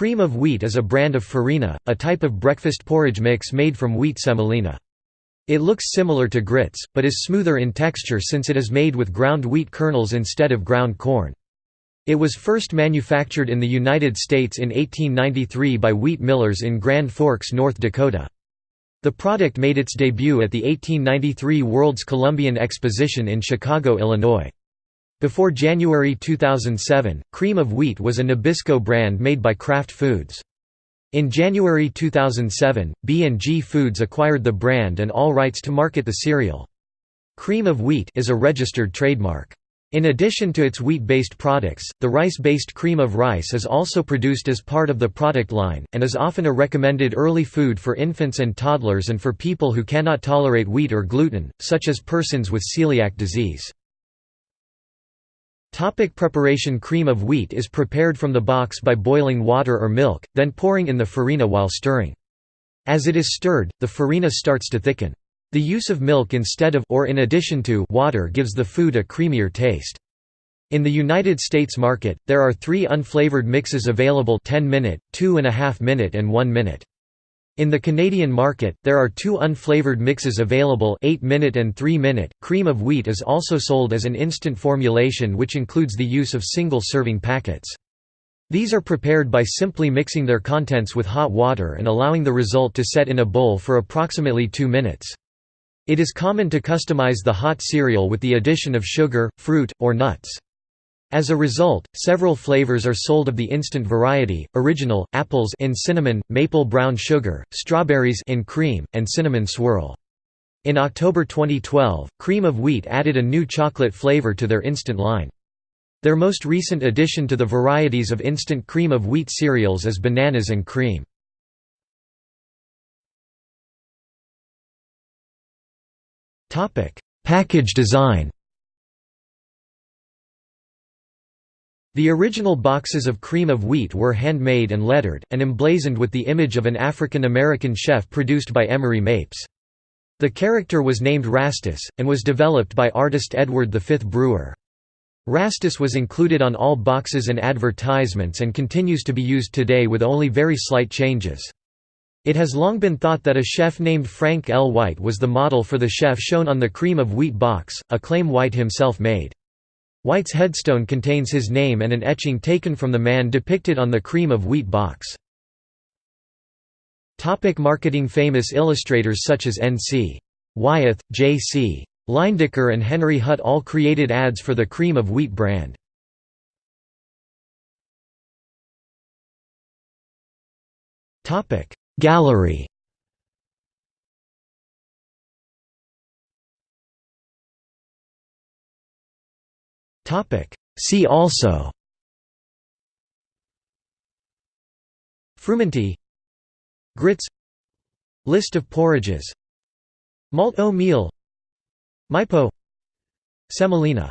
Cream of wheat is a brand of farina, a type of breakfast porridge mix made from wheat semolina. It looks similar to grits, but is smoother in texture since it is made with ground wheat kernels instead of ground corn. It was first manufactured in the United States in 1893 by wheat millers in Grand Forks, North Dakota. The product made its debut at the 1893 World's Columbian Exposition in Chicago, Illinois. Before January 2007, Cream of Wheat was a Nabisco brand made by Kraft Foods. In January 2007, B&G Foods acquired the brand and all rights to market the cereal. Cream of wheat is a registered trademark. In addition to its wheat-based products, the rice-based cream of rice is also produced as part of the product line, and is often a recommended early food for infants and toddlers and for people who cannot tolerate wheat or gluten, such as persons with celiac disease. Topic preparation Cream of wheat is prepared from the box by boiling water or milk, then pouring in the farina while stirring. As it is stirred, the farina starts to thicken. The use of milk instead of or in addition to water gives the food a creamier taste. In the United States market, there are three unflavored mixes available 10 minute, 2.5 minute and 1 minute. In the Canadian market, there are two unflavored mixes available 8 minute and 3 minute. Cream of wheat is also sold as an instant formulation which includes the use of single serving packets. These are prepared by simply mixing their contents with hot water and allowing the result to set in a bowl for approximately 2 minutes. It is common to customize the hot cereal with the addition of sugar, fruit, or nuts. As a result, several flavors are sold of the instant variety, original, apples in cinnamon, maple brown sugar, strawberries in cream, and cinnamon swirl. In October 2012, Cream of Wheat added a new chocolate flavor to their instant line. Their most recent addition to the varieties of instant cream of wheat cereals is bananas and cream. Package design The original boxes of cream of wheat were handmade and lettered, and emblazoned with the image of an African American chef produced by Emery Mapes. The character was named Rastus, and was developed by artist Edward V. Brewer. Rastus was included on all boxes and advertisements and continues to be used today with only very slight changes. It has long been thought that a chef named Frank L. White was the model for the chef shown on the cream of wheat box, a claim White himself made. White's headstone contains his name and an etching taken from the man depicted on the cream of wheat box. Topic marketing Famous illustrators such as N.C. Wyeth, J.C. Leyendecker and Henry Hutt all created ads for the cream of wheat brand. Gallery See also Frumenty Grits List of porridges Malt o meal Mipo Semolina